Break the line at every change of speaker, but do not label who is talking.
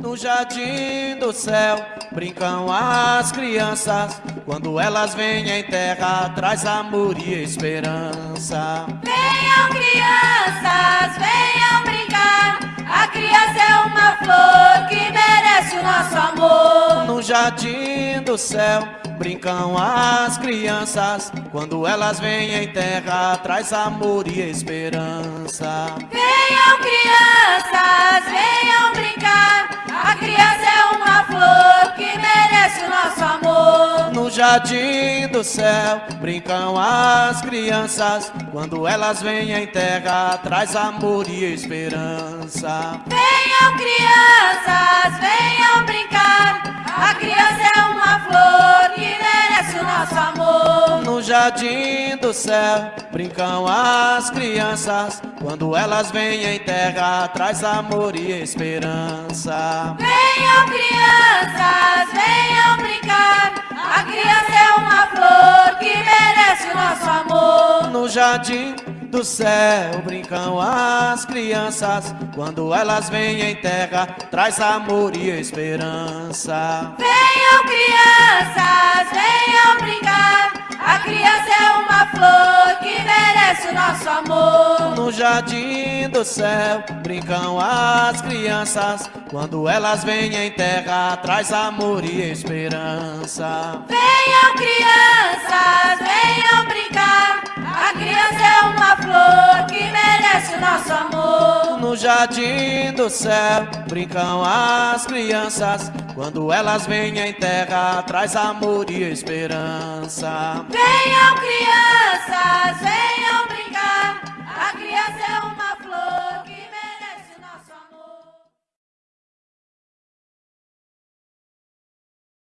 No jardim do céu brincam as crianças. Quando elas vêm em terra, traz amor e esperança.
Venham crianças, venham brincar. A criança é uma flor que merece o nosso amor.
No jardim do céu brincam as crianças. Quando elas vêm em terra, traz amor e esperança.
Venham crianças, venham brincar. A criança é uma flor que merece o nosso amor.
No jardim do céu brincam as crianças. Quando elas vêm em terra, traz amor e esperança.
Venham crianças,
jardim do céu brincam as crianças. Quando elas vêm em terra, traz amor e esperança.
Venham crianças, venham brincar. A criança é uma flor que merece o nosso amor.
No jardim do céu brincam as crianças. Quando elas vêm em terra, traz amor e esperança.
Venham crianças, venham brincar.
Jardim do céu brincam as crianças. Quando elas vêm em terra, traz amor e esperança.
Venham crianças, venham brincar. A criança é uma flor que merece o nosso amor.
No jardim do céu brincam as crianças. Quando elas vêm em terra, traz amor e esperança.
Venham crianças,